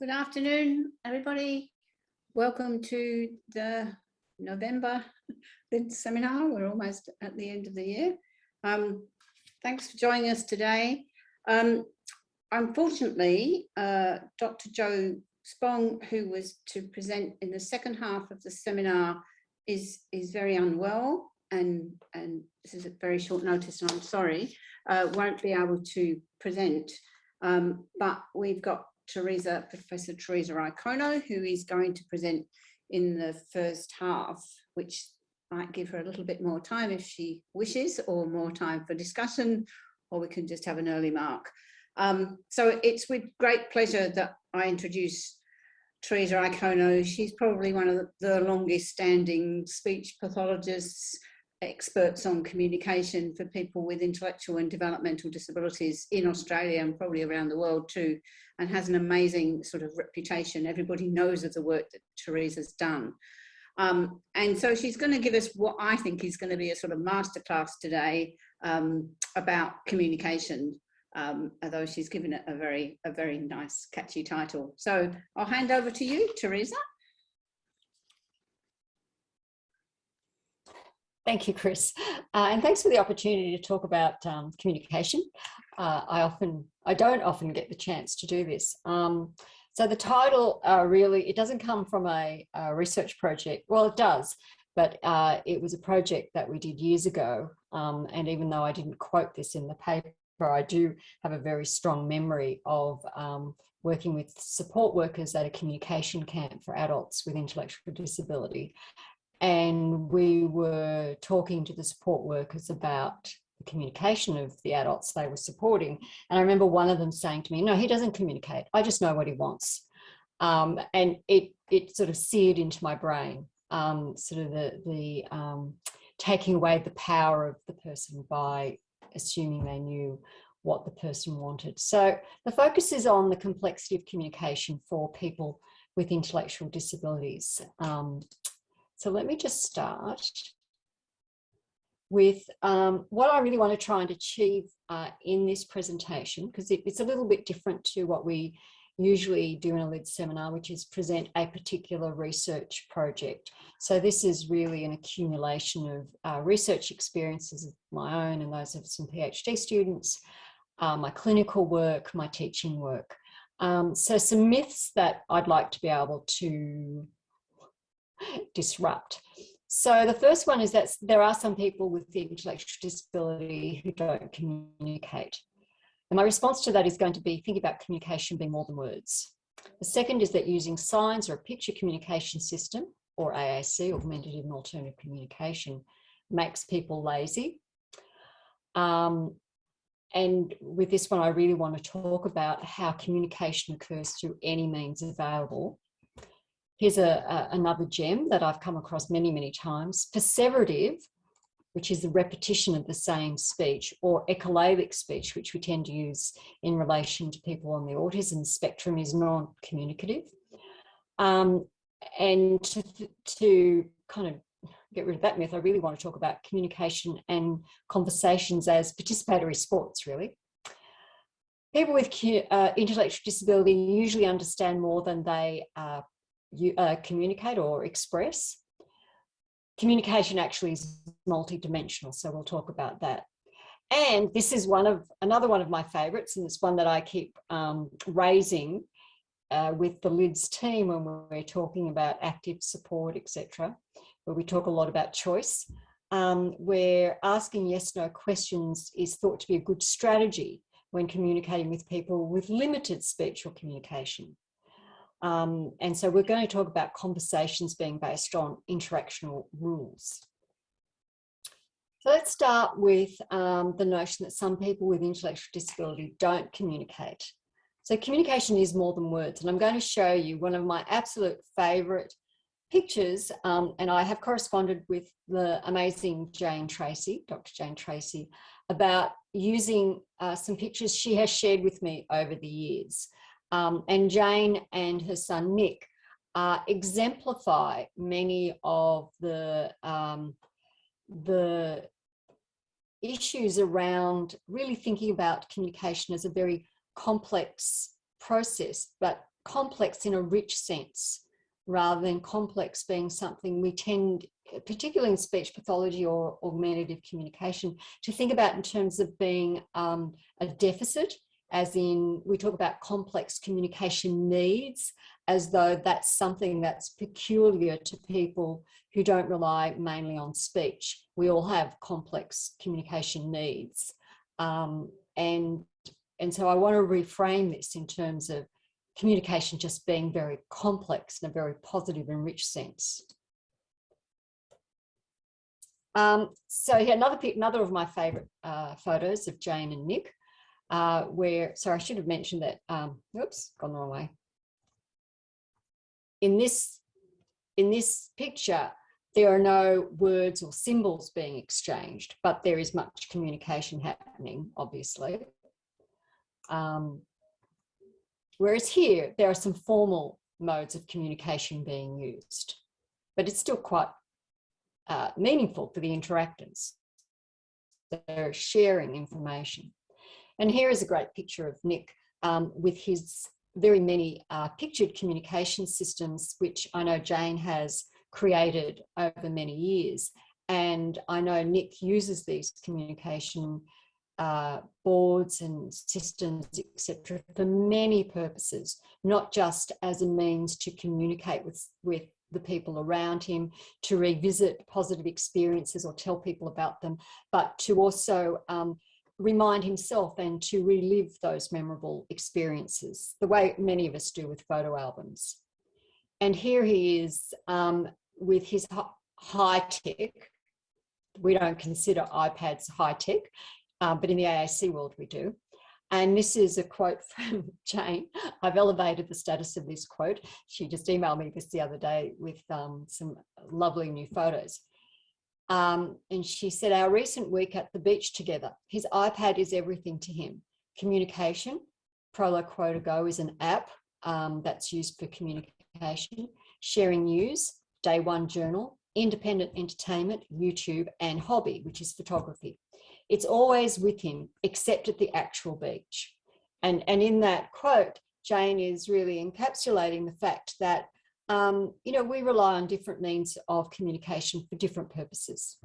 Good afternoon, everybody. Welcome to the November seminar. We're almost at the end of the year. Um, thanks for joining us today. Um, unfortunately, uh, Dr. Joe Spong, who was to present in the second half of the seminar, is, is very unwell and, and this is a very short notice and I'm sorry, uh, won't be able to present. Um, but we've got Teresa, Professor Teresa Iacono, who is going to present in the first half, which might give her a little bit more time if she wishes, or more time for discussion, or we can just have an early mark. Um, so it's with great pleasure that I introduce Teresa Iacono. She's probably one of the longest standing speech pathologists experts on communication for people with intellectual and developmental disabilities in Australia and probably around the world too, and has an amazing sort of reputation. Everybody knows of the work that Teresa's done. Um, and so she's going to give us what I think is going to be a sort of masterclass today um, about communication, um, although she's given it a very, a very nice, catchy title. So I'll hand over to you, Teresa. Thank you, Chris. Uh, and thanks for the opportunity to talk about um, communication. Uh, I often, I don't often get the chance to do this. Um, so the title uh, really, it doesn't come from a, a, research project. Well, it does, but uh, it was a project that we did years ago. Um, and even though I didn't quote this in the paper, I do have a very strong memory of um, working with support workers at a communication camp for adults with intellectual disability and we were talking to the support workers about the communication of the adults they were supporting. And I remember one of them saying to me, no, he doesn't communicate. I just know what he wants. Um, and it, it sort of seared into my brain, um, sort of the, the um, taking away the power of the person by assuming they knew what the person wanted. So the focus is on the complexity of communication for people with intellectual disabilities. So let me just start with um, what I really want to try and achieve uh, in this presentation, because it, it's a little bit different to what we usually do in a LID seminar, which is present a particular research project. So this is really an accumulation of uh, research experiences of my own and those of some PhD students, uh, my clinical work, my teaching work. Um, so some myths that I'd like to be able to disrupt. So the first one is that there are some people with the intellectual disability who don't communicate. And my response to that is going to be think about communication being more than words. The second is that using signs or a picture communication system or AAC, augmentative and alternative communication, makes people lazy. Um, and with this one, I really want to talk about how communication occurs through any means available Here's a, a, another gem that I've come across many, many times. Perseverative, which is the repetition of the same speech, or echolalic speech, which we tend to use in relation to people on the autism spectrum, is non-communicative. Um, and to, to kind of get rid of that myth, I really want to talk about communication and conversations as participatory sports, really. People with uh, intellectual disability usually understand more than they uh, you, uh, communicate or express. Communication actually is multidimensional, so we'll talk about that. And this is one of another one of my favorites, and it's one that I keep um, raising uh, with the LIDS team when we're talking about active support, etc., where we talk a lot about choice, um, where asking yes-no questions is thought to be a good strategy when communicating with people with limited speech or communication. Um, and so we're going to talk about conversations being based on interactional rules. So let's start with um, the notion that some people with intellectual disability don't communicate. So communication is more than words. And I'm going to show you one of my absolute favorite pictures. Um, and I have corresponded with the amazing Jane Tracy, Dr. Jane Tracy, about using uh, some pictures she has shared with me over the years. Um, and Jane and her son Nick uh, exemplify many of the, um, the issues around really thinking about communication as a very complex process, but complex in a rich sense rather than complex being something we tend, particularly in speech pathology or augmentative communication, to think about in terms of being um, a deficit, as in we talk about complex communication needs, as though that's something that's peculiar to people who don't rely mainly on speech. We all have complex communication needs. Um, and, and so I want to reframe this in terms of communication just being very complex in a very positive and rich sense. Um, so here, another, another of my favorite uh, photos of Jane and Nick, uh, where, sorry, I should have mentioned that, um, oops, gone the wrong way. In this, in this picture, there are no words or symbols being exchanged, but there is much communication happening, obviously. Um, whereas here, there are some formal modes of communication being used, but it's still quite uh, meaningful for the interactants. They're sharing information. And here is a great picture of Nick um, with his very many uh, pictured communication systems, which I know Jane has created over many years. And I know Nick uses these communication uh, boards and systems, etc., for many purposes, not just as a means to communicate with, with the people around him, to revisit positive experiences or tell people about them, but to also um, remind himself and to relive those memorable experiences, the way many of us do with photo albums. And here he is um, with his high tech. We don't consider iPads high tech, um, but in the AAC world we do. And this is a quote from Jane. I've elevated the status of this quote. She just emailed me this the other day with um, some lovely new photos. Um, and she said, our recent week at the beach together, his iPad is everything to him. Communication, Prolo Go is an app um, that's used for communication, sharing news, day one journal, independent entertainment, YouTube, and hobby, which is photography. It's always with him, except at the actual beach. And, and in that quote, Jane is really encapsulating the fact that um, you know, we rely on different means of communication for different purposes.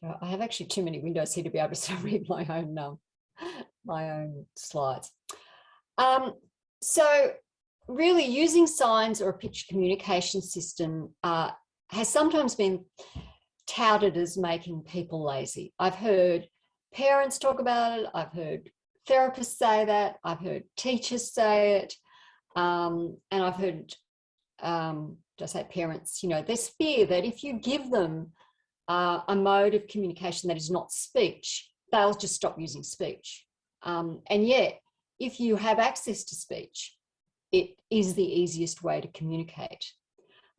So I have actually too many windows here to be able to read my own um, my own slides. Um, so really using signs or a picture communication system uh, has sometimes been touted as making people lazy. I've heard parents talk about it. I've heard therapists say that, I've heard teachers say it, um, and I've heard, um, just say parents, you know, there's fear that if you give them uh, a mode of communication that is not speech, they'll just stop using speech. Um, and yet, if you have access to speech, it is the easiest way to communicate.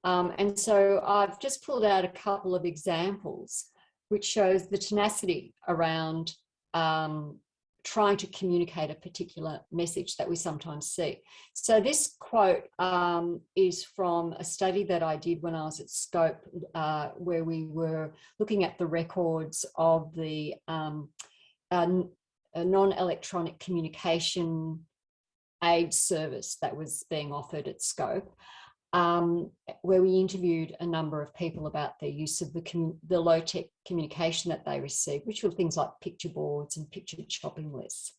Um, and so I've just pulled out a couple of examples which shows the tenacity around um, trying to communicate a particular message that we sometimes see. So this quote um, is from a study that I did when I was at Scope, uh, where we were looking at the records of the um, non-electronic communication aid service that was being offered at Scope um, where we interviewed a number of people about their use of the, the low-tech communication that they received, which were things like picture boards and picture shopping lists.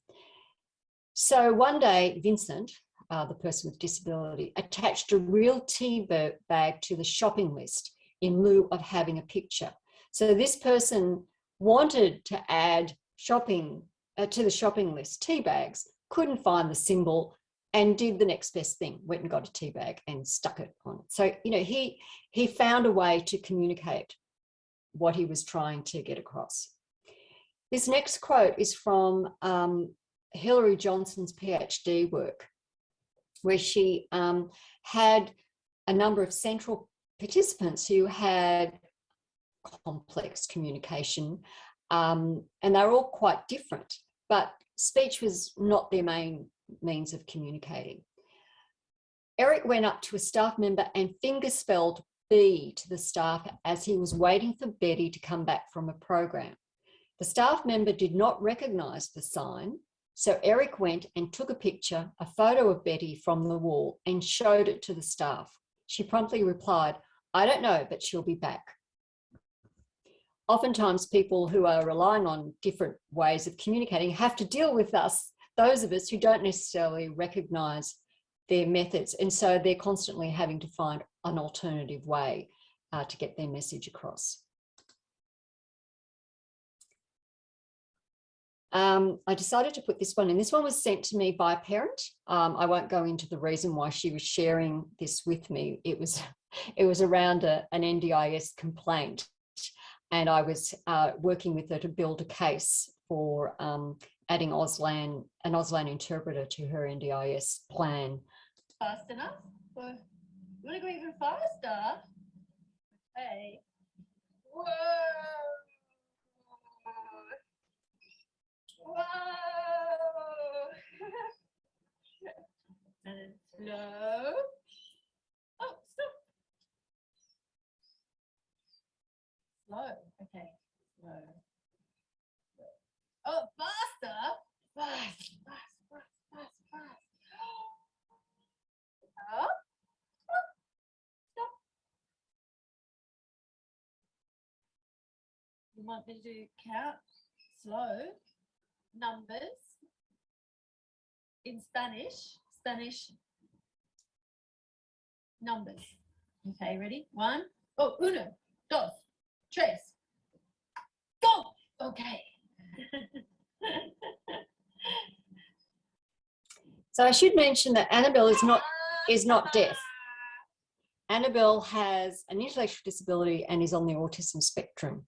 So one day, Vincent, uh, the person with disability, attached a real tea bag to the shopping list in lieu of having a picture. So this person wanted to add shopping uh, to the shopping list tea bags, couldn't find the symbol and did the next best thing, went and got a tea bag and stuck it on it. So, you know, he, he found a way to communicate what he was trying to get across. This next quote is from um, Hilary Johnson's PhD work, where she um, had a number of central participants who had complex communication, um, and they're all quite different, but speech was not their main means of communicating. Eric went up to a staff member and finger spelled B to the staff as he was waiting for Betty to come back from a program. The staff member did not recognise the sign So Eric went and took a picture, a photo of Betty from the wall and showed it to the staff. She promptly replied, I don't know, but she'll be back. Oftentimes people who are relying on different ways of communicating have to deal with us, those of us who don't necessarily recognize their methods. And so they're constantly having to find an alternative way uh, to get their message across. Um, I decided to put this one in. This one was sent to me by a parent. Um, I won't go into the reason why she was sharing this with me. It was, it was around a, an NDIS complaint and I was uh, working with her to build a case for um, adding Auslan, an Auslan interpreter to her NDIS plan. Fast enough? Well, you want to go even faster? Okay. Whoa! Whoa! and slow. Oh, stop. Slow. Okay. Slow. Oh, faster. You want me to do count slow numbers in Spanish? Spanish numbers. Okay, ready? One. Oh, uno, dos, tres. Go. Okay. So I should mention that Annabelle is not is not deaf. Annabelle has an intellectual disability and is on the autism spectrum.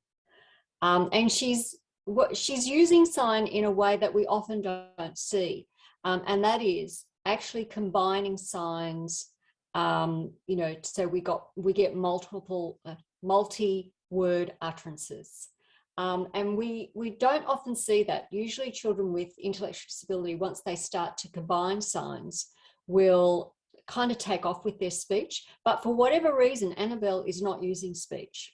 Um, and she's what she's using sign in a way that we often don't see. Um, and that is actually combining signs, um, you know, so we got we get multiple uh, multi-word utterances. Um, and we, we don't often see that. Usually children with intellectual disability, once they start to combine signs, will kind of take off with their speech. But for whatever reason, Annabelle is not using speech.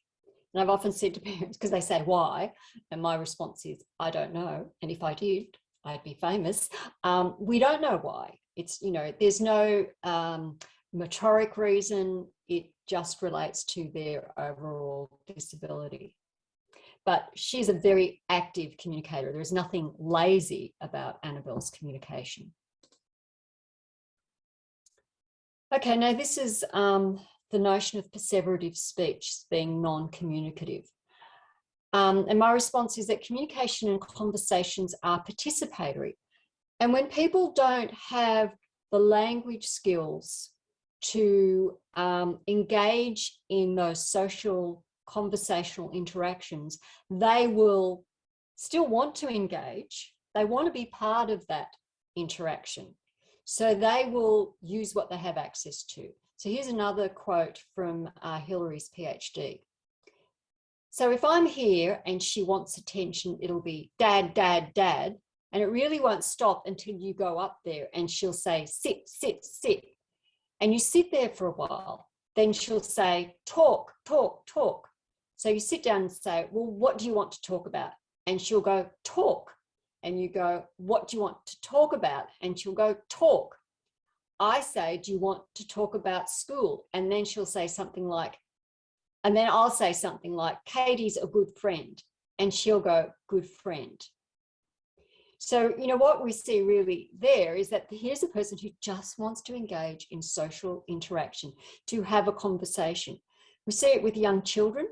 And I've often said to parents, because they say, why? And my response is, I don't know. And if I did, I'd be famous. Um, we don't know why. It's, you know, there's no um, motoric reason. It just relates to their overall disability but she's a very active communicator. There's nothing lazy about Annabelle's communication. Okay, now this is um, the notion of perseverative speech being non-communicative. Um, and my response is that communication and conversations are participatory. And when people don't have the language skills to um, engage in those social conversational interactions, they will still want to engage. They want to be part of that interaction. So they will use what they have access to. So here's another quote from uh, Hilary's PhD. So if I'm here and she wants attention, it'll be dad, dad, dad. And it really won't stop until you go up there and she'll say, sit, sit, sit. And you sit there for a while. Then she'll say, talk, talk, talk. So you sit down and say, well, what do you want to talk about? And she'll go, talk. And you go, what do you want to talk about? And she'll go, talk. I say, do you want to talk about school? And then she'll say something like, and then I'll say something like, Katie's a good friend. And she'll go, good friend. So, you know, what we see really there is that here's a person who just wants to engage in social interaction, to have a conversation. We see it with young children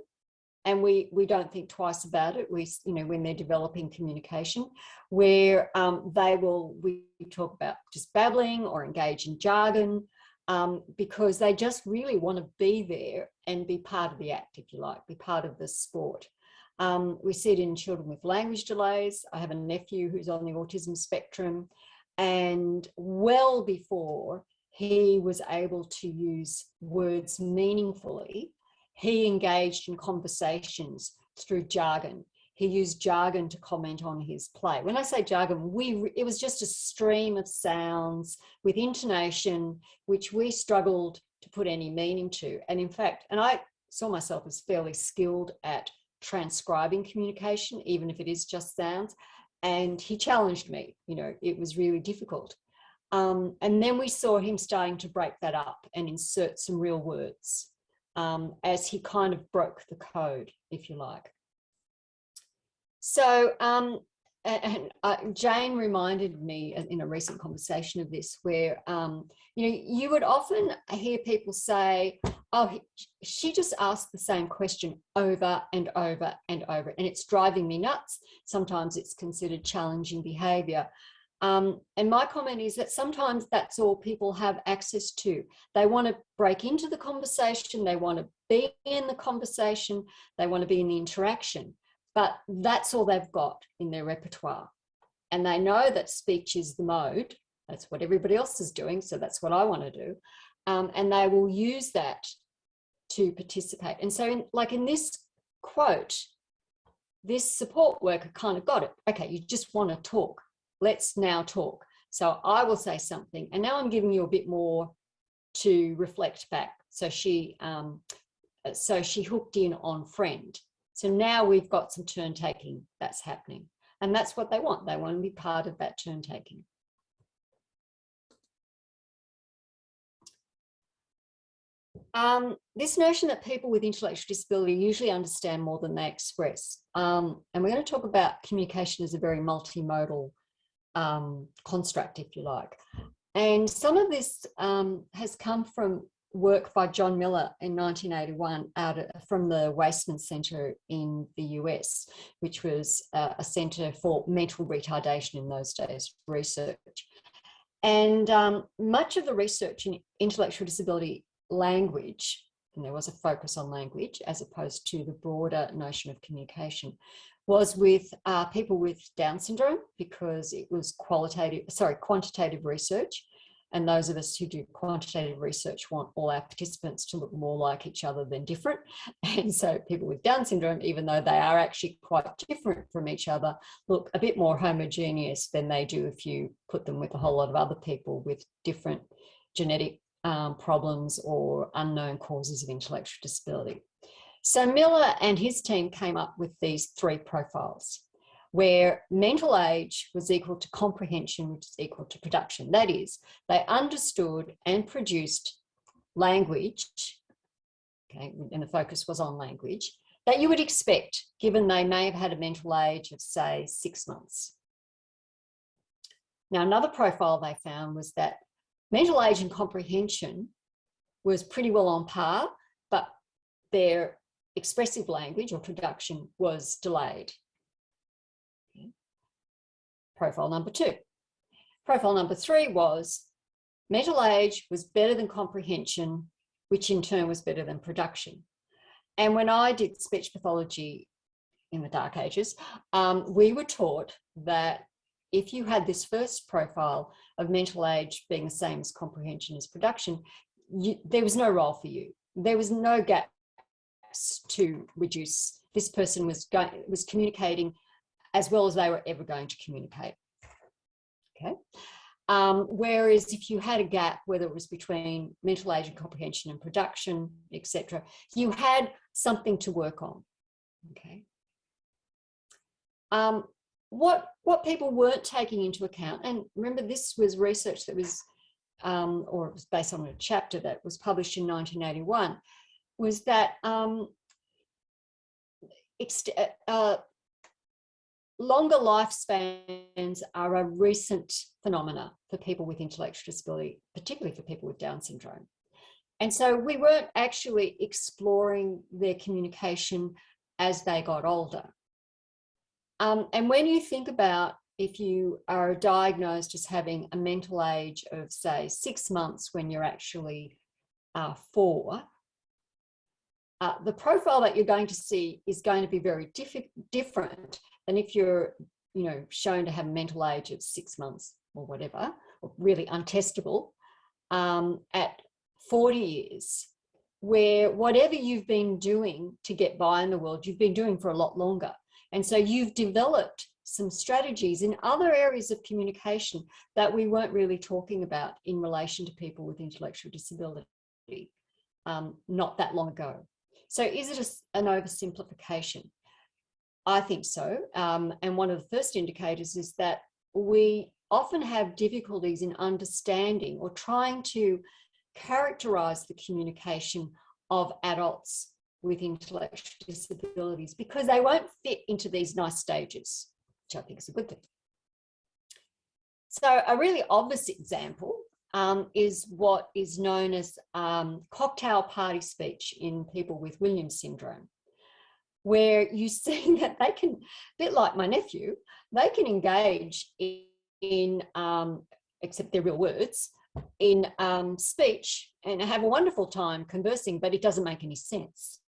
and we we don't think twice about it. We you know when they're developing communication where um, they will we talk about just babbling or engage in jargon um, because they just really want to be there and be part of the act if you like be part of the sport. Um, we see it in children with language delays. I have a nephew who's on the autism spectrum and well before he was able to use words meaningfully he engaged in conversations through jargon. He used jargon to comment on his play. When I say jargon, we it was just a stream of sounds with intonation, which we struggled to put any meaning to. And in fact, and I saw myself as fairly skilled at transcribing communication, even if it is just sounds. and he challenged me, you know, it was really difficult. Um, and then we saw him starting to break that up and insert some real words um, as he kind of broke the code, if you like. So um, and uh, Jane reminded me in a recent conversation of this where, um, you know, you would often hear people say, oh, she just asked the same question over and over and over, and it's driving me nuts. Sometimes it's considered challenging behavior. Um, and my comment is that sometimes that's all people have access to. They want to break into the conversation, they want to be in the conversation, they want to be in the interaction but that's all they've got in their repertoire. And they know that speech is the mode. That's what everybody else is doing. So that's what I want to do. Um, and they will use that to participate. And so in, like in this quote, this support worker kind of got it. Okay, you just want to talk. Let's now talk. So I will say something. And now I'm giving you a bit more to reflect back. So she, um, so she hooked in on friend. So now we've got some turn taking that's happening. And that's what they want. They want to be part of that turn taking. Um, this notion that people with intellectual disability usually understand more than they express. Um, and we're going to talk about communication as a very multimodal um, construct, if you like. And some of this um, has come from work by John Miller in 1981 out of, from the Waisman Center in the US, which was uh, a center for mental retardation in those days research. And um, much of the research in intellectual disability language, and there was a focus on language as opposed to the broader notion of communication, was with uh, people with Down syndrome because it was qualitative, sorry, quantitative research and those of us who do quantitative research want all our participants to look more like each other than different. And so people with Down syndrome, even though they are actually quite different from each other, look a bit more homogeneous than they do if you put them with a whole lot of other people with different genetic um, problems or unknown causes of intellectual disability. So Miller and his team came up with these three profiles where mental age was equal to comprehension, which is equal to production. That is, they understood and produced language, okay, and the focus was on language, that you would expect, given they may have had a mental age of, say, six months. Now, another profile they found was that mental age and comprehension was pretty well on par, but their expressive language or production was delayed profile number two. Profile number three was mental age was better than comprehension, which in turn was better than production. And when I did speech pathology in the dark ages, um, we were taught that if you had this first profile of mental age being the same as comprehension as production, you, there was no role for you. There was no gaps to reduce. This person was was communicating as well as they were ever going to communicate. Okay. Um, whereas if you had a gap, whether it was between mental age and comprehension and production, etc., you had something to work on. Okay. Um, what what people weren't taking into account, and remember this was research that was, um, or it was based on a chapter that was published in 1981, was that um, uh, longer lifespans are a recent phenomena for people with intellectual disability, particularly for people with Down syndrome. And so we weren't actually exploring their communication as they got older. Um, and when you think about if you are diagnosed as having a mental age of say six months when you're actually uh, four, uh, the profile that you're going to see is going to be very different than if you're, you know, shown to have a mental age of six months or whatever, or really untestable, um, at 40 years, where whatever you've been doing to get by in the world, you've been doing for a lot longer. And so you've developed some strategies in other areas of communication that we weren't really talking about in relation to people with intellectual disability um, not that long ago. So is it a, an oversimplification? I think so. Um, and one of the first indicators is that we often have difficulties in understanding or trying to characterize the communication of adults with intellectual disabilities because they won't fit into these nice stages, which I think is a good thing. So a really obvious example um, is what is known as um, cocktail party speech in people with Williams syndrome, where you see that they can, a bit like my nephew, they can engage in, in um, except they're real words, in um, speech and have a wonderful time conversing, but it doesn't make any sense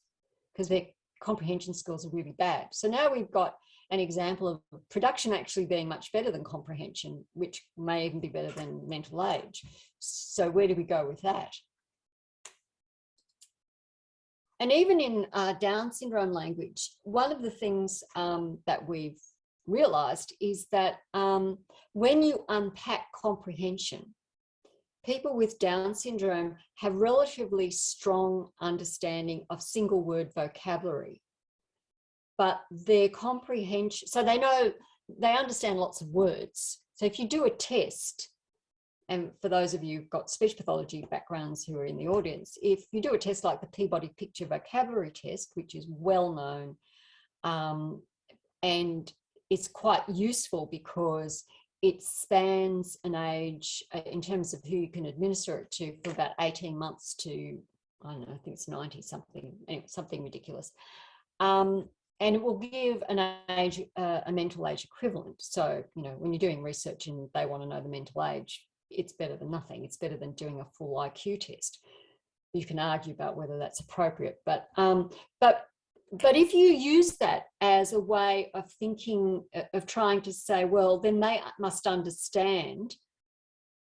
because their comprehension skills are really bad. So now we've got an example of production actually being much better than comprehension, which may even be better than mental age. So where do we go with that? And even in uh, Down syndrome language, one of the things um, that we've realized is that um, when you unpack comprehension, people with Down syndrome have relatively strong understanding of single word vocabulary, but their comprehension, so they know, they understand lots of words. So if you do a test, and for those of you who've got speech pathology backgrounds who are in the audience, if you do a test like the Peabody Picture Vocabulary Test, which is well known, um, and it's quite useful because it spans an age uh, in terms of who you can administer it to for about 18 months to, I don't know, I think it's 90 something, something ridiculous. Um, and it will give an age, uh, a mental age equivalent. So, you know, when you're doing research and they want to know the mental age, it's better than nothing. It's better than doing a full IQ test. You can argue about whether that's appropriate, but um, but but if you use that as a way of thinking, uh, of trying to say, well, then they must understand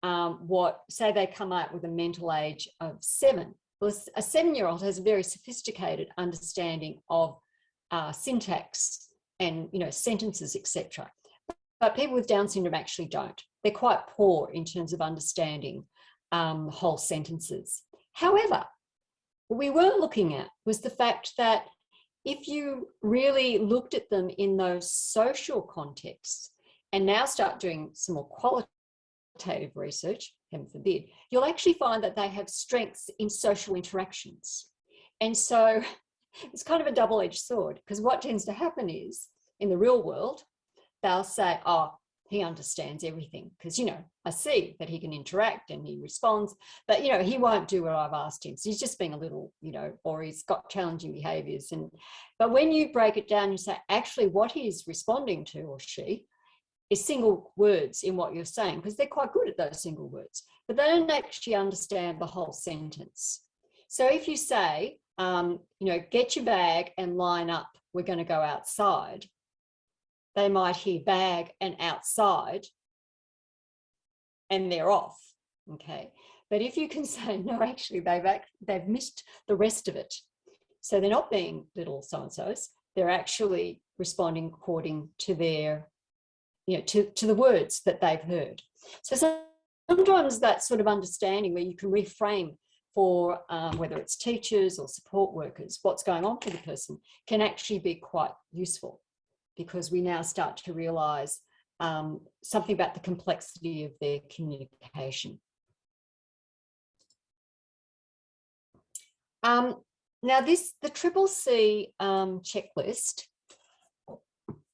um, what, say they come out with a mental age of seven. Well, a seven-year-old has a very sophisticated understanding of uh, syntax and, you know, sentences, etc. But people with Down syndrome actually don't. They're quite poor in terms of understanding um, whole sentences. However, what we were looking at was the fact that if you really looked at them in those social contexts and now start doing some more qualitative research, heaven forbid, you'll actually find that they have strengths in social interactions. And so it's kind of a double-edged sword because what tends to happen is in the real world, they'll say, oh, he understands everything because you know I see that he can interact and he responds but you know he won't do what I've asked him. So he's just being a little you know or he's got challenging behaviors and but when you break it down you say actually what he's responding to or she is single words in what you're saying because they're quite good at those single words but they don't actually understand the whole sentence. So if you say um, you know get your bag and line up we're going to go outside. They might hear bag and outside. And they're off okay? But if you can say no actually they've they've missed the rest of it so they're not being little so-and-so's they're actually responding according to their you know to, to the words that they've heard. So sometimes that sort of understanding where you can reframe for um, whether it's teachers or support workers what's going on for the person can actually be quite useful because we now start to realize um, something about the complexity of their communication. Um, now this, the Triple C um, checklist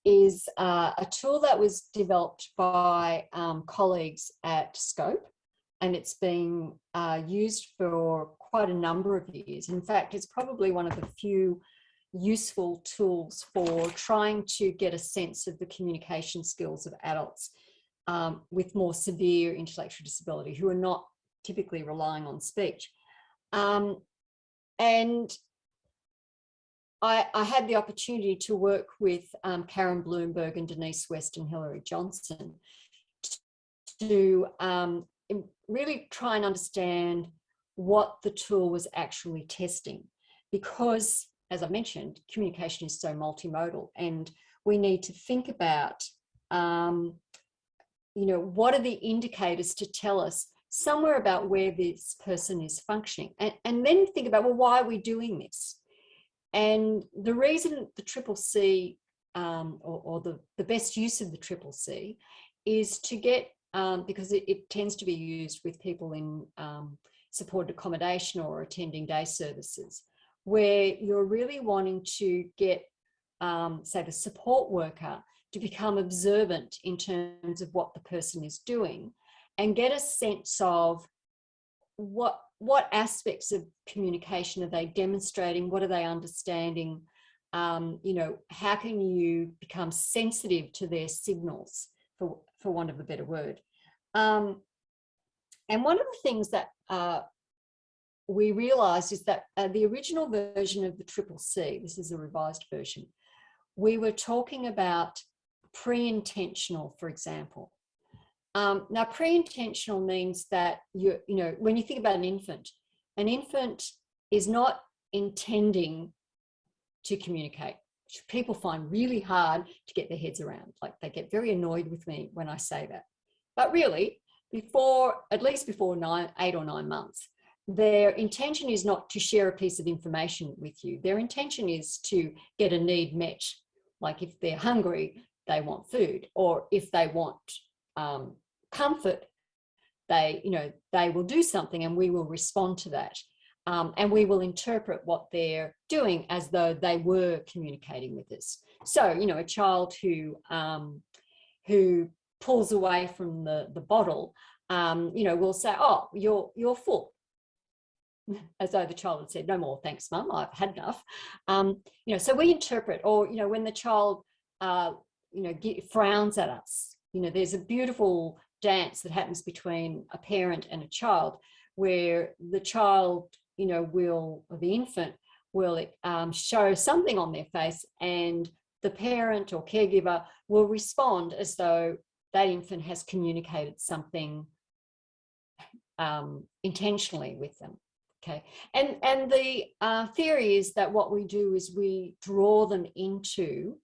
is uh, a tool that was developed by um, colleagues at Scope and it's been uh, used for quite a number of years. In fact, it's probably one of the few useful tools for trying to get a sense of the communication skills of adults um, with more severe intellectual disability who are not typically relying on speech. Um, and I, I, had the opportunity to work with um, Karen Bloomberg and Denise West and Hilary Johnson to um, really try and understand what the tool was actually testing because as I mentioned, communication is so multimodal and we need to think about, um, you know, what are the indicators to tell us somewhere about where this person is functioning and, and then think about, well, why are we doing this? And the reason the Triple C um, or, or the, the best use of the triple C is to get, um, because it, it tends to be used with people in um, supported accommodation or attending day services, where you're really wanting to get, um, say, the support worker to become observant in terms of what the person is doing and get a sense of what what aspects of communication are they demonstrating? What are they understanding? Um, you know how can you become sensitive to their signals for for want of a better word. Um, and one of the things that uh, we realized is that uh, the original version of the triple c this is a revised version we were talking about pre-intentional for example. Um, now, pre-intentional means that you, you know, when you think about an infant, an infant is not intending to communicate, people find really hard to get their heads around. Like they get very annoyed with me when I say that. But really, before, at least before nine, eight or nine months, their intention is not to share a piece of information with you. Their intention is to get a need met. Like if they're hungry, they want food, or if they want um, comfort, they, you know, they will do something and we will respond to that. Um, and we will interpret what they're doing as though they were communicating with us. So, you know, a child who um, who pulls away from the, the bottle, um, you know, will say, oh, you're, you're full. As though the child had said, no more, thanks, mum, I've had enough. Um, you know, so we interpret, or, you know, when the child, uh, you know, get, frowns at us, you know, there's a beautiful dance that happens between a parent and a child where the child you know will the infant will um, show something on their face and the parent or caregiver will respond as though that infant has communicated something um, intentionally with them okay? And and the uh, theory is that what we do is we draw them into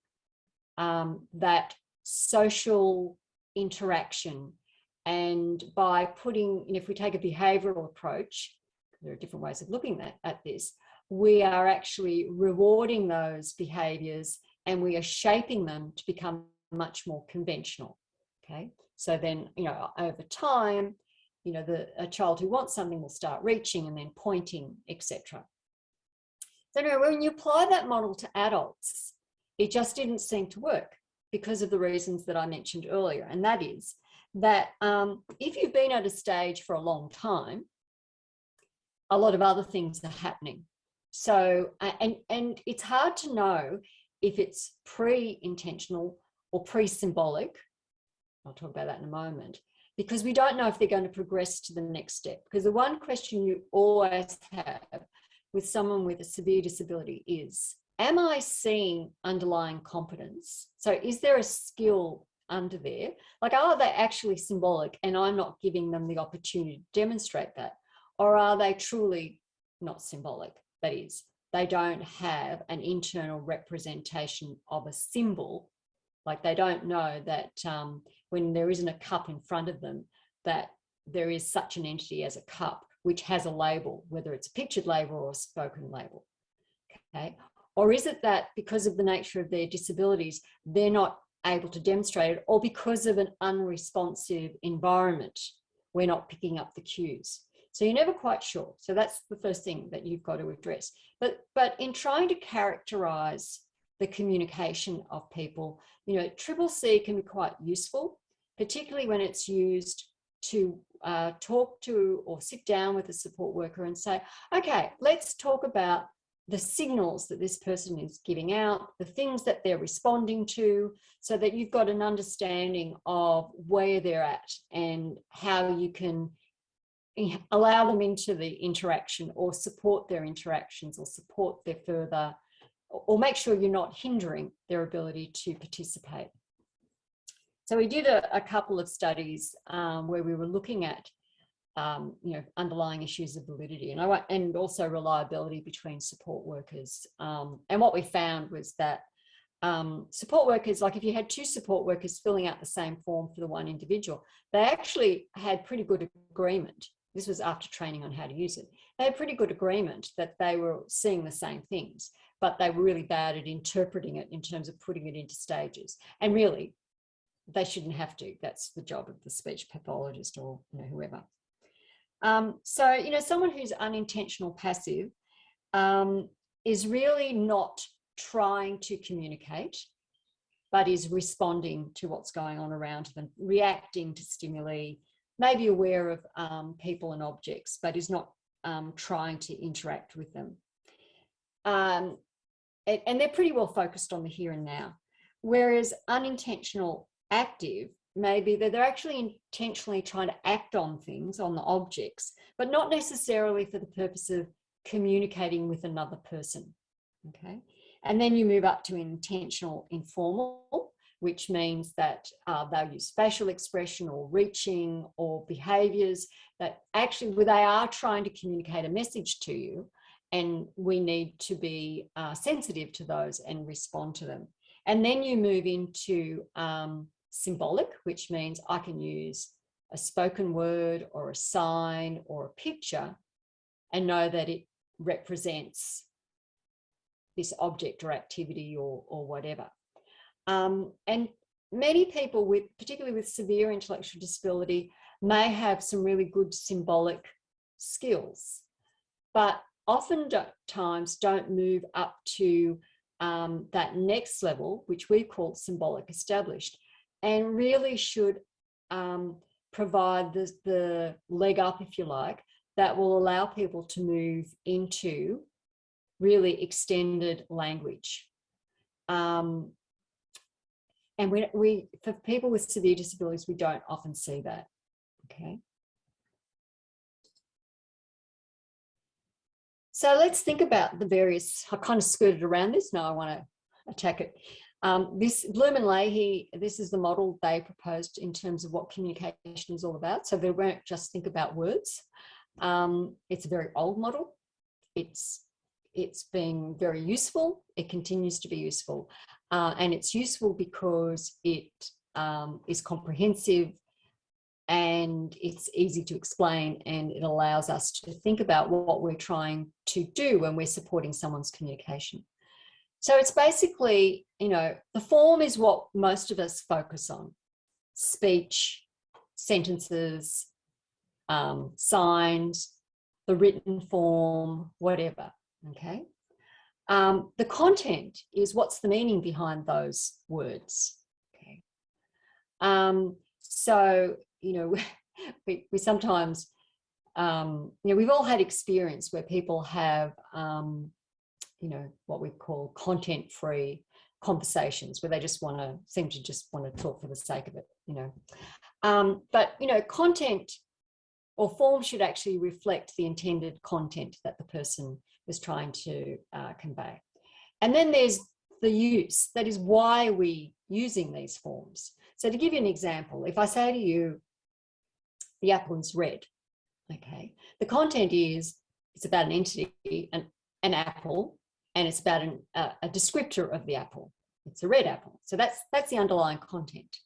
um, that social interaction and by putting, you know, if we take a behavioral approach, there are different ways of looking at, at this, we are actually rewarding those behaviors and we are shaping them to become much more conventional. Okay, so then, you know, over time, you know, the a child who wants something will start reaching and then pointing, etc. So anyway, when you apply that model to adults, it just didn't seem to work because of the reasons that I mentioned earlier. And that is that um, if you've been at a stage for a long time, a lot of other things are happening. So, and, and it's hard to know if it's pre-intentional or pre-symbolic. I'll talk about that in a moment, because we don't know if they're going to progress to the next step. Because the one question you always have with someone with a severe disability is, am I seeing underlying competence? So is there a skill under there? Like, are they actually symbolic and I'm not giving them the opportunity to demonstrate that? Or are they truly not symbolic? That is, they don't have an internal representation of a symbol. Like they don't know that um, when there isn't a cup in front of them, that there is such an entity as a cup, which has a label, whether it's a pictured label or a spoken label. Okay. Or is it that because of the nature of their disabilities, they're not able to demonstrate it or because of an unresponsive environment, we're not picking up the cues. So you're never quite sure. So that's the first thing that you've got to address. But, but in trying to characterize the communication of people, you know, triple C can be quite useful, particularly when it's used to uh, talk to or sit down with a support worker and say, okay, let's talk about the signals that this person is giving out, the things that they're responding to, so that you've got an understanding of where they're at and how you can allow them into the interaction or support their interactions or support their further, or make sure you're not hindering their ability to participate. So we did a, a couple of studies um, where we were looking at um, you know, underlying issues of validity and I and also reliability between support workers. Um, and what we found was that um, support workers, like if you had two support workers filling out the same form for the one individual, they actually had pretty good agreement this was after training on how to use it, they had pretty good agreement that they were seeing the same things, but they were really bad at interpreting it in terms of putting it into stages. And really, they shouldn't have to. That's the job of the speech pathologist or you know, whoever. Um, so, you know, someone who's unintentional passive um, is really not trying to communicate, but is responding to what's going on around them, reacting to stimuli, maybe aware of um, people and objects, but is not um, trying to interact with them. Um, and, and they're pretty well focused on the here and now. Whereas unintentional active maybe that they're actually intentionally trying to act on things, on the objects, but not necessarily for the purpose of communicating with another person. Okay. And then you move up to intentional informal, which means that uh, they'll use facial expression or reaching or behaviors that actually they are trying to communicate a message to you and we need to be uh, sensitive to those and respond to them. And then you move into um, symbolic, which means I can use a spoken word or a sign or a picture and know that it represents this object or activity or, or whatever. Um, and many people with, particularly with severe intellectual disability, may have some really good symbolic skills, but often times don't move up to um, that next level, which we call symbolic established, and really should um, provide the, the leg up, if you like, that will allow people to move into really extended language. Um, and we, we, for people with severe disabilities, we don't often see that, okay? So let's think about the various, I kind of skirted around this, now I want to attack it. Um, this Bloom and Lahey, this is the model they proposed in terms of what communication is all about. So they won't just think about words. Um, it's a very old model. It's it's been very useful. It continues to be useful. Uh, and it's useful because it um, is comprehensive and it's easy to explain and it allows us to think about what we're trying to do when we're supporting someone's communication. So it's basically, you know, the form is what most of us focus on. Speech, sentences, um, signs, the written form, whatever, okay? Um, the content is what's the meaning behind those words, okay? Um, so, you know, we, we sometimes, um, you know, we've all had experience where people have um, you know, what we call content free conversations where they just want to seem to just want to talk for the sake of it, you know. Um, but, you know, content or form should actually reflect the intended content that the person is trying to uh, convey. And then there's the use, that is why we using these forms. So to give you an example, if I say to you, the apple is red, okay, the content is, it's about an entity, an, an apple, and it's about an, uh, a descriptor of the apple. It's a red apple. So that's, that's the underlying content.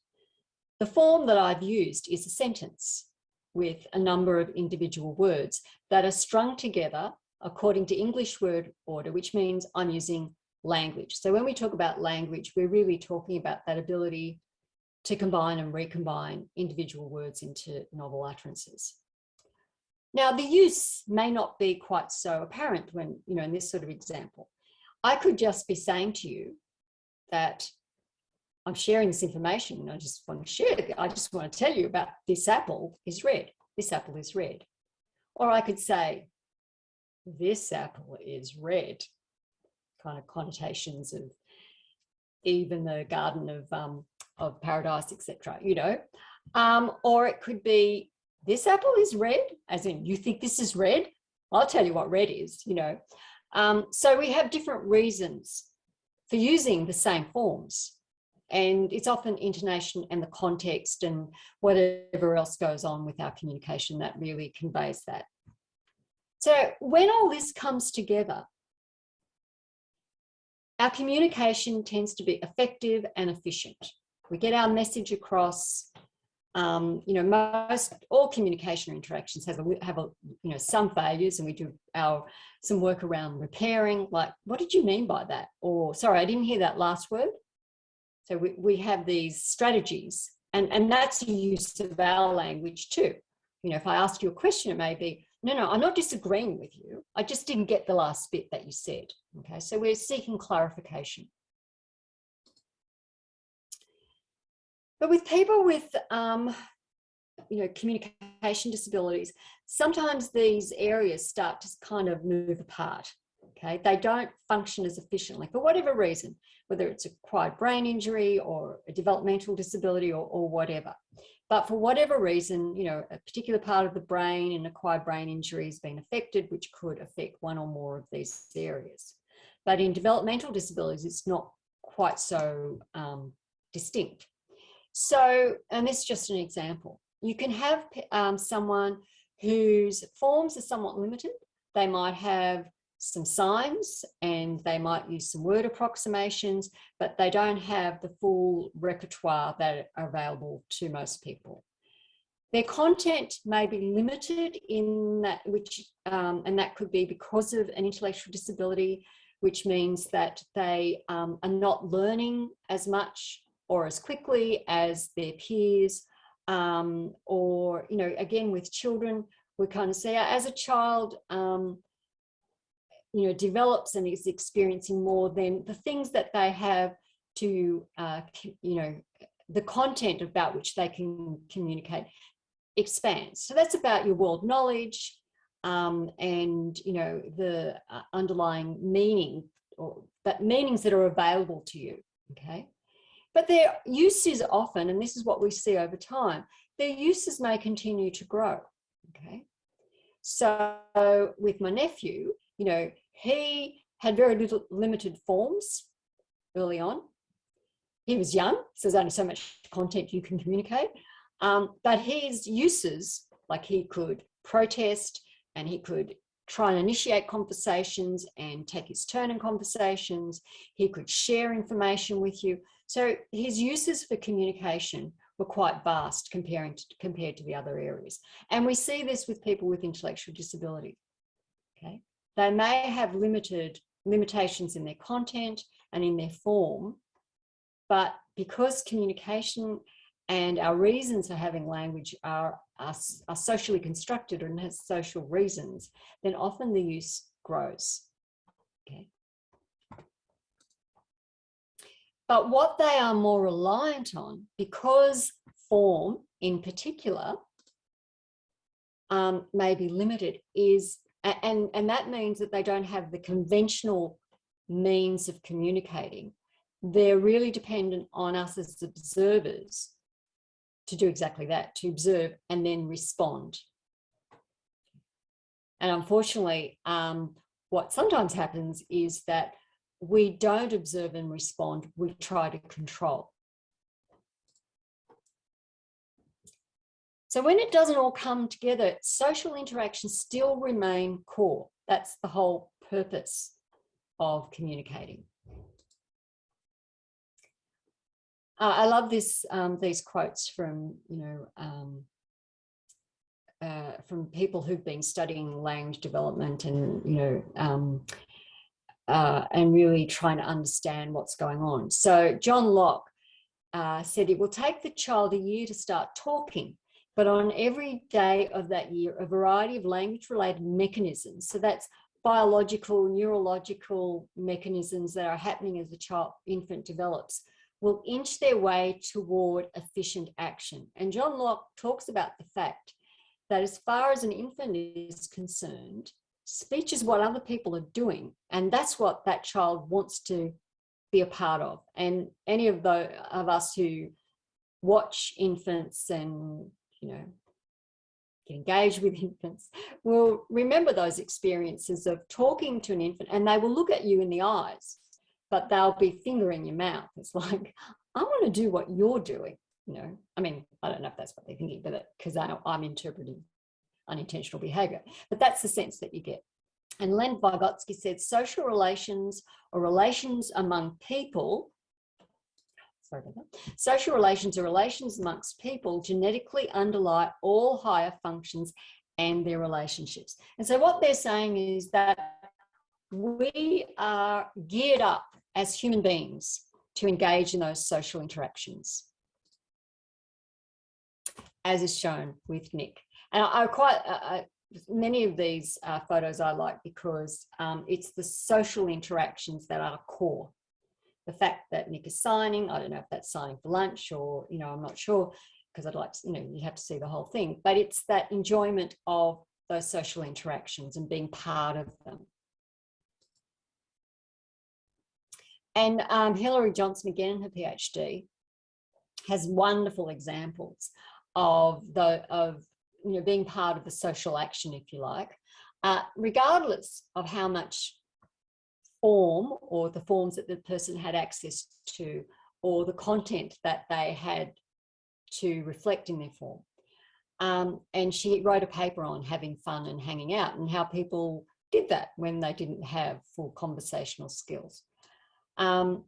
The form that I've used is a sentence with a number of individual words that are strung together according to English word order, which means I'm using language. So when we talk about language, we're really talking about that ability to combine and recombine individual words into novel utterances. Now, the use may not be quite so apparent when, you know, in this sort of example. I could just be saying to you that I'm sharing this information and I just want to share it. I just want to tell you about this apple is red. This apple is red. Or I could say, this apple is red. Kind of connotations of even the garden of, um, of paradise, etc. you know. Um, or it could be, this apple is red, as in you think this is red? I'll tell you what red is, you know. Um, so we have different reasons for using the same forms. And it's often intonation and the context and whatever else goes on with our communication that really conveys that. So when all this comes together, our communication tends to be effective and efficient. We get our message across, um, you know, most all communication interactions have a, have a, you know, some failures and we do our, some work around repairing, like, what did you mean by that? Or, sorry, I didn't hear that last word. So we, we have these strategies and, and that's a use of our language too. You know, if I ask you a question, it may be, no, no, I'm not disagreeing with you. I just didn't get the last bit that you said. Okay, so we're seeking clarification. But with people with, um, you know, communication disabilities, sometimes these areas start to kind of move apart. Okay, they don't function as efficiently for whatever reason, whether it's acquired brain injury or a developmental disability or, or whatever. But for whatever reason, you know, a particular part of the brain and acquired brain injury has been affected, which could affect one or more of these areas. But in developmental disabilities, it's not quite so um, distinct. So, and this is just an example. You can have um, someone whose forms are somewhat limited. They might have some signs and they might use some word approximations, but they don't have the full repertoire that are available to most people. Their content may be limited in that which, um, and that could be because of an intellectual disability, which means that they um, are not learning as much or as quickly as their peers um, or, you know, again, with children, we kind of say as a child, um, you know, develops and is experiencing more than the things that they have to, uh, you know, the content about which they can communicate expands. So that's about your world knowledge um, and, you know, the uh, underlying meaning or that meanings that are available to you, okay? But their uses often, and this is what we see over time, their uses may continue to grow, okay? So with my nephew, you know, he had very little limited forms early on. He was young, so there's only so much content you can communicate. Um, but his uses, like he could protest and he could try and initiate conversations and take his turn in conversations. He could share information with you. So his uses for communication were quite vast comparing to, compared to the other areas. And we see this with people with intellectual disability. Okay, They may have limited limitations in their content and in their form, but because communication and our reasons for having language are, are, are socially constructed and has social reasons, then often the use grows. Okay. But what they are more reliant on, because form in particular um, may be limited, is, and, and that means that they don't have the conventional means of communicating. They're really dependent on us as observers to do exactly that, to observe and then respond. And unfortunately, um, what sometimes happens is that we don't observe and respond, we try to control. So when it doesn't all come together, social interactions still remain core. That's the whole purpose of communicating. Uh, I love this, um, these quotes from, you know, um, uh, from people who've been studying language development and, you know, um, uh, and really trying to understand what's going on. So John Locke uh, said it will take the child a year to start talking, but on every day of that year, a variety of language related mechanisms. So that's biological, neurological mechanisms that are happening as the child infant develops will inch their way toward efficient action. And John Locke talks about the fact that as far as an infant is concerned, speech is what other people are doing. And that's what that child wants to be a part of. And any of the of us who watch infants and, you know, get engaged with infants will remember those experiences of talking to an infant and they will look at you in the eyes but they'll be fingering your mouth. It's like, I want to do what you're doing. You know, I mean, I don't know if that's what they're thinking, but uh, because I'm interpreting unintentional behavior, but that's the sense that you get. And Lev Vygotsky said social relations or relations among people. Social relations are relations amongst people genetically underlie all higher functions and their relationships. And so what they're saying is that we are geared up as human beings to engage in those social interactions, as is shown with Nick. And I, I quite, uh, many of these uh, photos I like because um, it's the social interactions that are core. The fact that Nick is signing, I don't know if that's signing for lunch or, you know, I'm not sure because I'd like to, you know, you have to see the whole thing, but it's that enjoyment of those social interactions and being part of them. And um, Hilary Johnson, again, her PhD, has wonderful examples of the of you know being part of the social action, if you like, uh, regardless of how much form or the forms that the person had access to or the content that they had to reflect in their form. Um, and she wrote a paper on having fun and hanging out and how people did that when they didn't have full conversational skills. Um,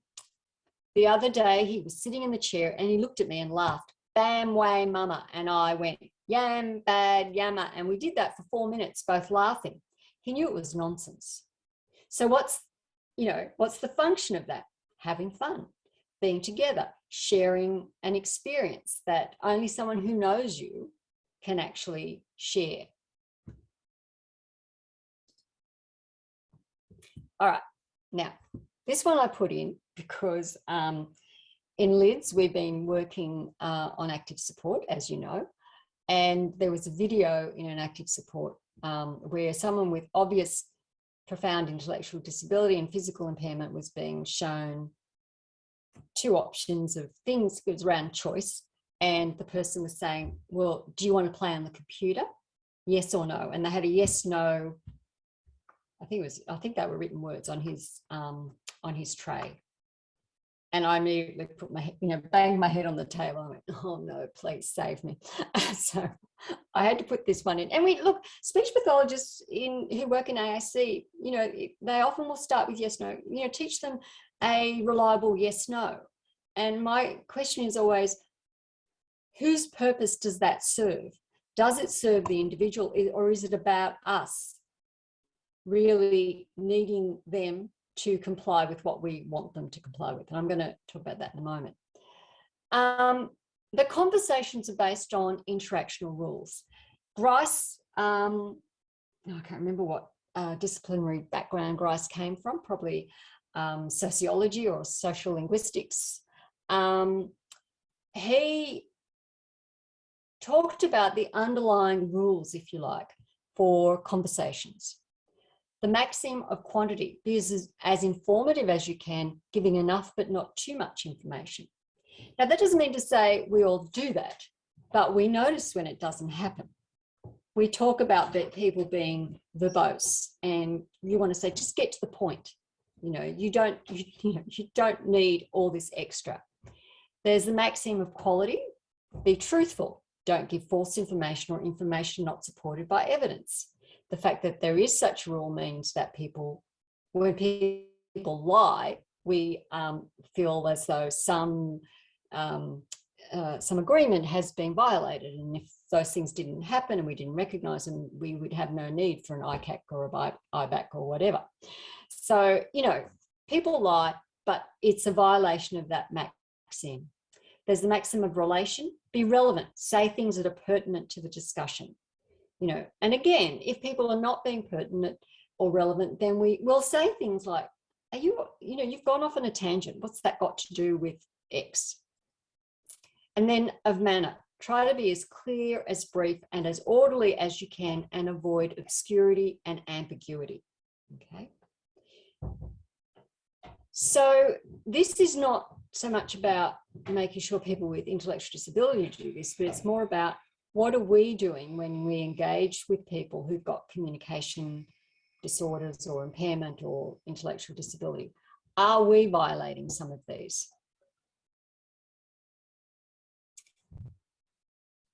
the other day he was sitting in the chair and he looked at me and laughed, bam, way mama. And I went, yam, bad, yammer. And we did that for four minutes, both laughing. He knew it was nonsense. So what's, you know, what's the function of that? Having fun, being together, sharing an experience that only someone who knows you can actually share. All right, now this one I put in because um, in LIDS, we've been working uh, on active support, as you know, and there was a video in an active support um, where someone with obvious profound intellectual disability and physical impairment was being shown two options of things, it was around choice. And the person was saying, well, do you want to play on the computer? Yes or no? And they had a yes, no, I think it was, I think they were written words on his, um, on his tray. And I immediately put my, you know, banged my head on the table. I went, oh no, please save me. so I had to put this one in. And we look, speech pathologists in who work in AAC, you know, they often will start with yes, no, you know, teach them a reliable yes, no. And my question is always, whose purpose does that serve? Does it serve the individual or is it about us really needing them to comply with what we want them to comply with? And I'm going to talk about that in a moment. Um, the conversations are based on interactional rules. Grice, um, I can't remember what uh, disciplinary background Grice came from, probably um, sociology or social linguistics. Um, he talked about the underlying rules, if you like, for conversations. The maxim of quantity, be as, as informative as you can, giving enough but not too much information. Now that doesn't mean to say we all do that, but we notice when it doesn't happen. We talk about that people being verbose and you want to say, just get to the point. You know, you don't, you, you, know, you don't need all this extra. There's the maxim of quality, be truthful, don't give false information or information not supported by evidence. The fact that there is such a rule means that people, when people lie, we um, feel as though some um, uh, some agreement has been violated. And if those things didn't happen and we didn't recognize them, we would have no need for an ICAC or a IBAC or whatever. So, you know, people lie, but it's a violation of that maxim. There's the maxim of relation, be relevant, say things that are pertinent to the discussion. You know, and again, if people are not being pertinent or relevant, then we will say things like, are you, you know, you've gone off on a tangent. What's that got to do with X? And then of manner, try to be as clear, as brief and as orderly as you can and avoid obscurity and ambiguity. Okay. So this is not so much about making sure people with intellectual disability do this, but it's more about what are we doing when we engage with people who've got communication disorders or impairment or intellectual disability? Are we violating some of these?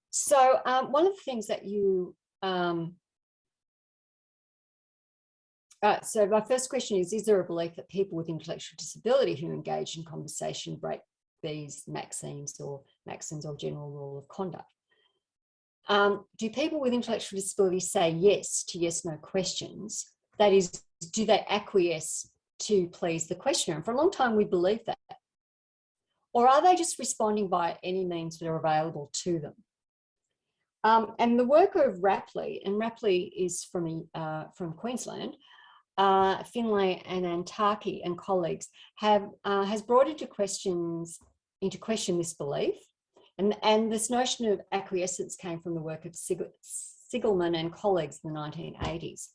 So um, one of the things that you, um, uh, so my first question is, is there a belief that people with intellectual disability who engage in conversation break these maxims or maxims or general rule of conduct. Um, do people with intellectual disability say yes to yes, no questions? That is, do they acquiesce to please the questioner? And for a long time, we believed that. Or are they just responding by any means that are available to them? Um, and the work of Rapley, and Rapley is from, uh, from Queensland, uh, Finlay and Antaki and colleagues have uh, has brought into questions into question this belief, and and this notion of acquiescence came from the work of Sigelman and colleagues in the 1980s.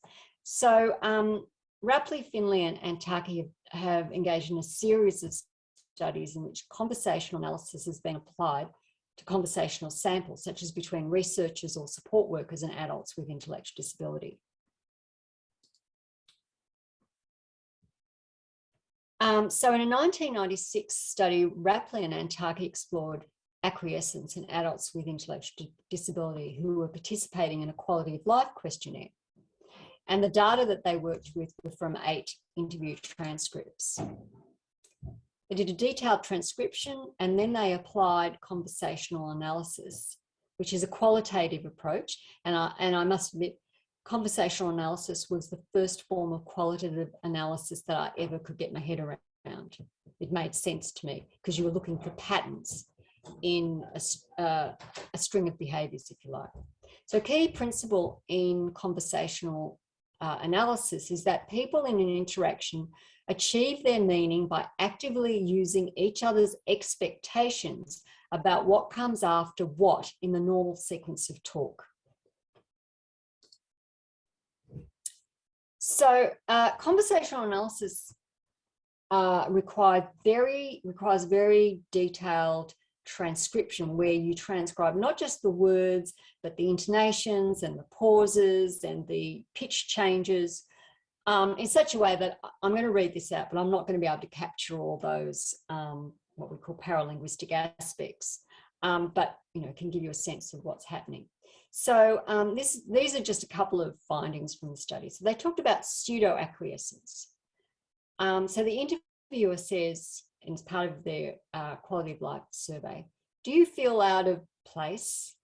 So um, Rapley, Finlay, and Antaki have, have engaged in a series of studies in which conversational analysis has been applied to conversational samples, such as between researchers or support workers and adults with intellectual disability. Um, so in a 1996 study, Rapley and Antaki explored acquiescence in adults with intellectual disability who were participating in a quality of life questionnaire. And the data that they worked with were from eight interview transcripts. They did a detailed transcription and then they applied conversational analysis, which is a qualitative approach. And I, and I must admit, conversational analysis was the first form of qualitative analysis that I ever could get my head around. It made sense to me because you were looking for patterns in a, uh, a string of behaviors, if you like. So key principle in conversational uh, analysis is that people in an interaction achieve their meaning by actively using each other's expectations about what comes after what in the normal sequence of talk. So uh, conversational analysis uh, required very requires very detailed transcription where you transcribe not just the words but the intonations and the pauses and the pitch changes um, in such a way that I'm going to read this out but I'm not going to be able to capture all those um, what we call paralinguistic aspects um, but you know can give you a sense of what's happening. So um, this, these are just a couple of findings from the study. So they talked about pseudo acquiescence. Um, so the interviewer says, as part of their uh, quality of life survey, do you feel out of place,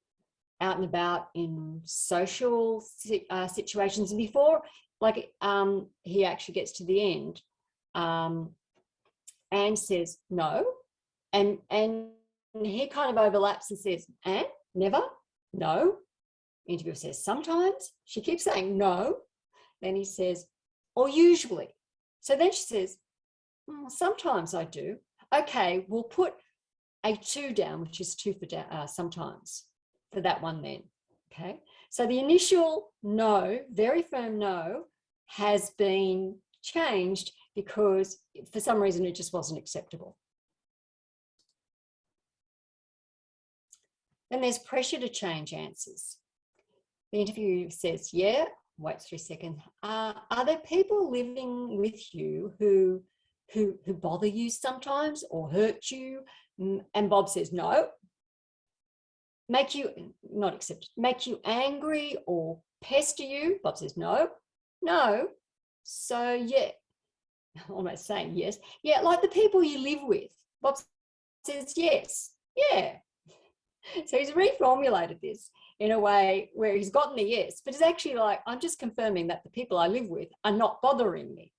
out and about in social uh, situations? And before, like um, he actually gets to the end, um, Anne says no, and and he kind of overlaps and says, Anne, never, no, Interviewer says, sometimes. She keeps saying no. Then he says, or usually. So then she says, sometimes I do. Okay, we'll put a two down, which is two for uh, sometimes for that one then. Okay, so the initial no, very firm no, has been changed because for some reason it just wasn't acceptable. Then there's pressure to change answers. The interview says, yeah, wait for a second. Uh, are there people living with you who, who, who bother you sometimes or hurt you? And Bob says, no. Make you, not accept, make you angry or pester you? Bob says, no, no. So yeah, almost saying yes. Yeah, like the people you live with. Bob says, yes, yeah. So he's reformulated this in a way where he's gotten the yes, but it's actually like, I'm just confirming that the people I live with are not bothering me.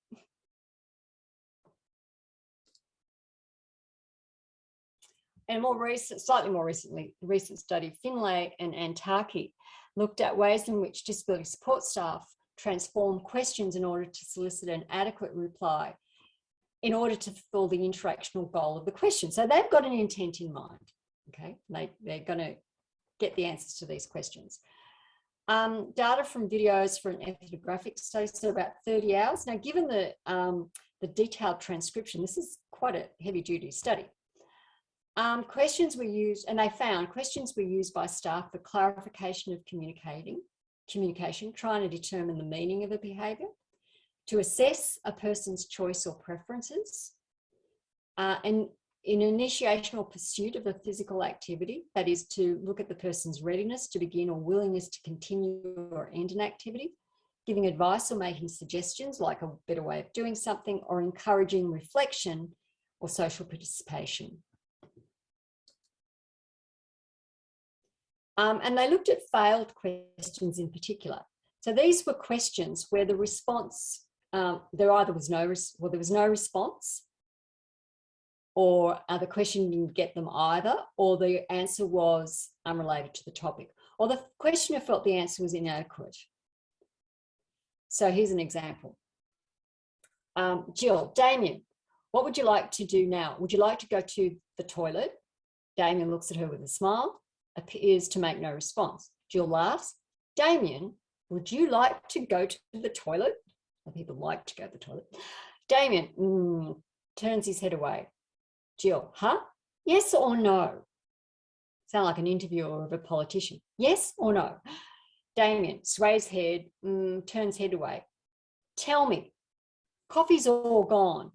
And more recent, slightly more recently, the recent study, Finlay and Antaki looked at ways in which disability support staff transform questions in order to solicit an adequate reply in order to fulfill the interactional goal of the question. So they've got an intent in mind, okay? They, they're gonna get the answers to these questions. Um, data from videos for an ethnographic study, so about 30 hours. Now, given the, um, the detailed transcription, this is quite a heavy duty study. Um, questions were used, and they found questions were used by staff for clarification of communicating, communication, trying to determine the meaning of a behaviour, to assess a person's choice or preferences, uh, and in initiation or pursuit of a physical activity, that is to look at the person's readiness to begin or willingness to continue or end an activity, giving advice or making suggestions like a better way of doing something or encouraging reflection or social participation. Um, and they looked at failed questions in particular. So these were questions where the response, um, there either was no, well, there was no response or uh, the question didn't get them either, or the answer was unrelated to the topic, or the questioner felt the answer was inadequate. So here's an example. Um, Jill, Damien, what would you like to do now? Would you like to go to the toilet? Damien looks at her with a smile, appears to make no response. Jill laughs. Damien, would you like to go to the toilet? People like to go to the toilet. Damien mm, turns his head away. Jill, huh? Yes or no? Sound like an interviewer of a politician. Yes or no? Damien sways head, mm, turns head away. Tell me, coffee's all gone.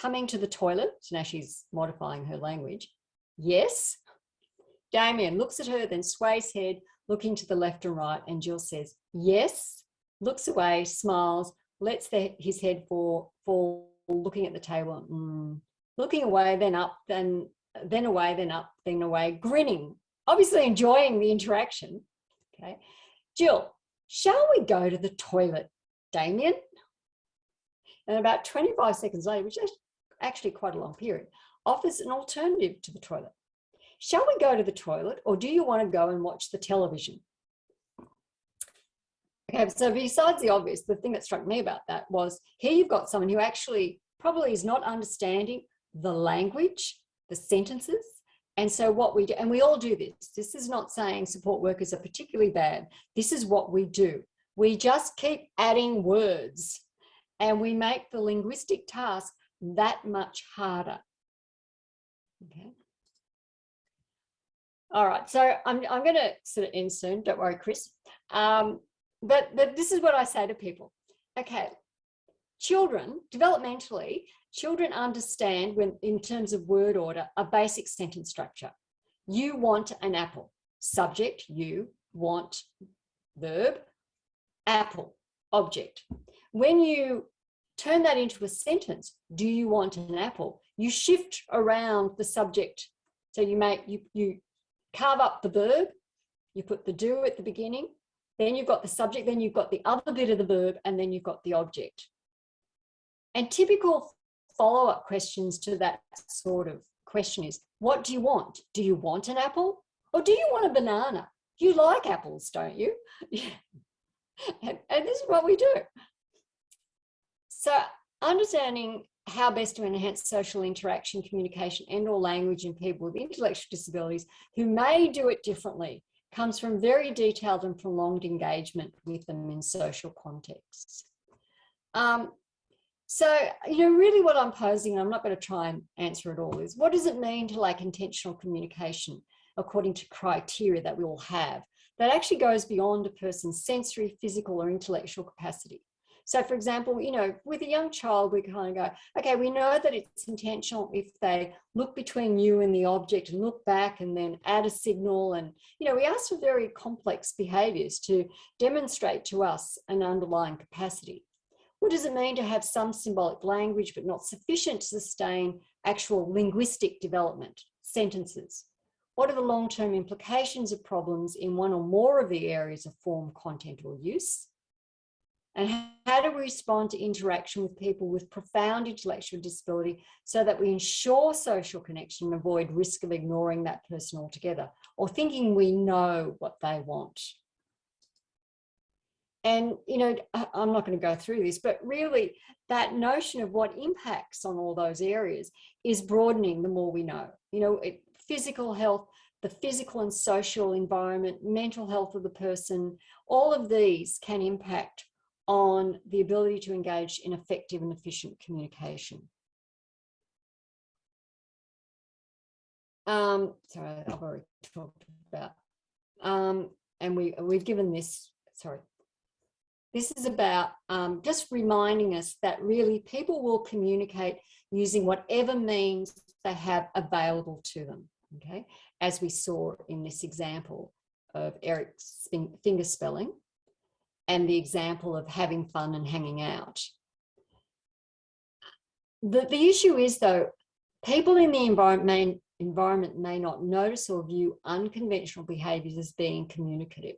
Coming to the toilet, so now she's modifying her language. Yes. Damien looks at her, then sways head, looking to the left and right, and Jill says, yes, looks away, smiles, lets the, his head fall, fall, looking at the table, mm, looking away, then up, then, then away, then up, then away, grinning, obviously enjoying the interaction. Okay. Jill, shall we go to the toilet, Damien? And about 25 seconds later, which is actually quite a long period, offers an alternative to the toilet. Shall we go to the toilet or do you want to go and watch the television? Okay, so besides the obvious, the thing that struck me about that was here you've got someone who actually probably is not understanding the language, the sentences. And so what we do, and we all do this, this is not saying support workers are particularly bad. This is what we do. We just keep adding words and we make the linguistic task that much harder. Okay. All right, so I'm, I'm going to sort of end soon. Don't worry, Chris. Um, but, but this is what I say to people. Okay, children, developmentally, children understand when in terms of word order, a basic sentence structure. You want an apple. Subject, you want, verb, apple, object. When you turn that into a sentence, do you want an apple? You shift around the subject. So you make, you, you carve up the verb, you put the do at the beginning, then you've got the subject, then you've got the other bit of the verb, and then you've got the object. And typical follow-up questions to that sort of question is, what do you want? Do you want an apple or do you want a banana? You like apples, don't you? and, and this is what we do. So understanding how best to enhance social interaction, communication, and or language in people with intellectual disabilities who may do it differently comes from very detailed and prolonged engagement with them in social contexts. Um, so, you know, really what I'm posing, I'm not going to try and answer it all, is what does it mean to like intentional communication according to criteria that we all have that actually goes beyond a person's sensory, physical or intellectual capacity? So for example, you know, with a young child, we kind of go, okay, we know that it's intentional if they look between you and the object and look back and then add a signal. And, you know, we ask for very complex behaviors to demonstrate to us an underlying capacity. What does it mean to have some symbolic language, but not sufficient to sustain actual linguistic development, sentences? What are the long-term implications of problems in one or more of the areas of form, content or use? And how do we respond to interaction with people with profound intellectual disability so that we ensure social connection and avoid risk of ignoring that person altogether or thinking we know what they want? And, you know, I'm not going to go through this, but really that notion of what impacts on all those areas is broadening the more we know. You know, it, physical health, the physical and social environment, mental health of the person, all of these can impact on the ability to engage in effective and efficient communication. Um, sorry, I've already talked about, um, and we, we've given this, sorry, this is about um, just reminding us that really people will communicate using whatever means they have available to them, okay? As we saw in this example of Eric's finger spelling, and the example of having fun and hanging out. The, the issue is though, people in the environment may, environment may not notice or view unconventional behaviors as being communicative.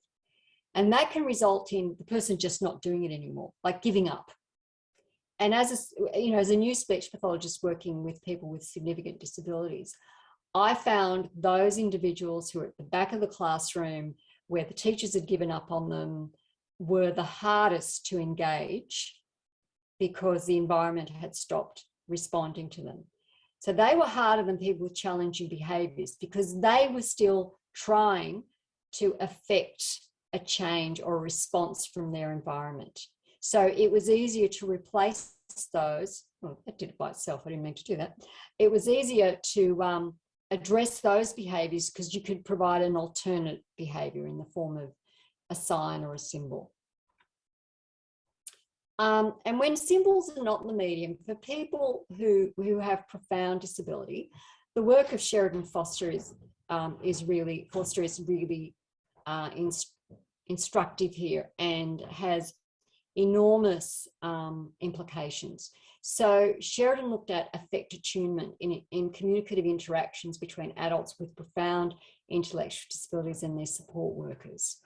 And that can result in the person just not doing it anymore, like giving up. And as a, you know, as a new speech pathologist working with people with significant disabilities, I found those individuals who are at the back of the classroom where the teachers had given up on them were the hardest to engage because the environment had stopped responding to them. So they were harder than people with challenging behaviors because they were still trying to affect a change or a response from their environment. So it was easier to replace those. Well, that did it by itself. I didn't mean to do that. It was easier to um, address those behaviors because you could provide an alternate behavior in the form of a sign or a symbol. Um, and when symbols are not the medium, for people who, who have profound disability, the work of Sheridan Forster is, um, is really, Forster is really uh, inst instructive here and has enormous um, implications. So Sheridan looked at affect attunement in, in communicative interactions between adults with profound intellectual disabilities and their support workers.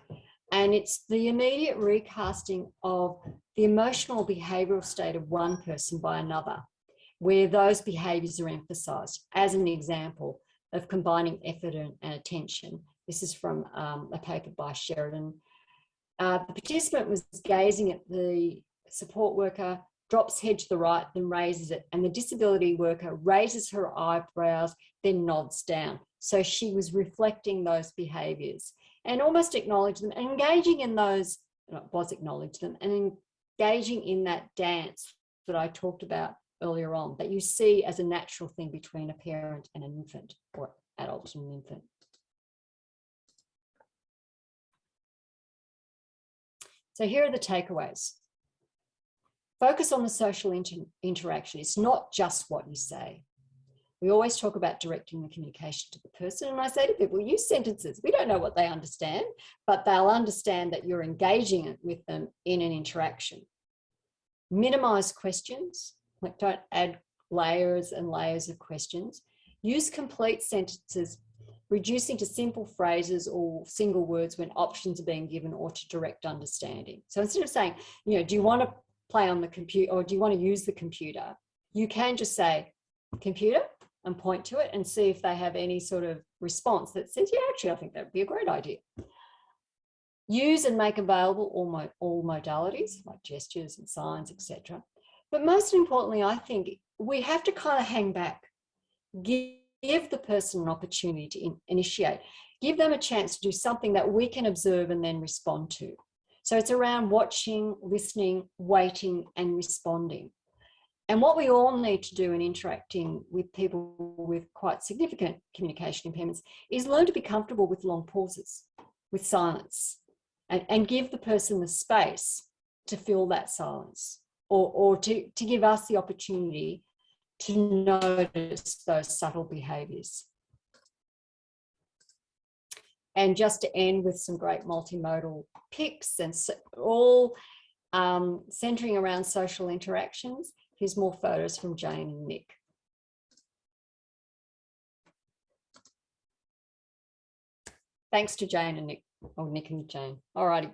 And it's the immediate recasting of the emotional behavioural state of one person by another, where those behaviours are emphasised as an example of combining effort and, attention. This is from um, a paper by Sheridan. Uh, the participant was gazing at the support worker, drops head to the right, then raises it, and the disability worker raises her eyebrows, then nods down. So she was reflecting those behaviours and almost acknowledge them engaging in those, was acknowledge them and engaging in that dance that I talked about earlier on that you see as a natural thing between a parent and an infant or adult and an infant. So here are the takeaways. Focus on the social inter interaction. It's not just what you say. We always talk about directing the communication to the person. And I say to people, use sentences. We don't know what they understand, but they'll understand that you're engaging with them in an interaction. Minimize questions, like don't add layers and layers of questions. Use complete sentences, reducing to simple phrases or single words when options are being given or to direct understanding. So instead of saying, you know, do you want to play on the computer or do you want to use the computer? You can just say, computer, and point to it and see if they have any sort of response that says, yeah, actually, I think that would be a great idea. Use and make available all, mo all modalities like gestures and signs, etc. But most importantly, I think we have to kind of hang back, give, the person an opportunity to in initiate, give them a chance to do something that we can observe and then respond to. So it's around watching, listening, waiting and responding. And what we all need to do in interacting with people with quite significant communication impairments is learn to be comfortable with long pauses, with silence, and, and give the person the space to fill that silence or, or to, to give us the opportunity to notice those subtle behaviours. And just to end with some great multimodal pics and all um, centering around social interactions, Here's more photos from Jane and Nick. Thanks to Jane and Nick, or Nick and Jane. Alrighty.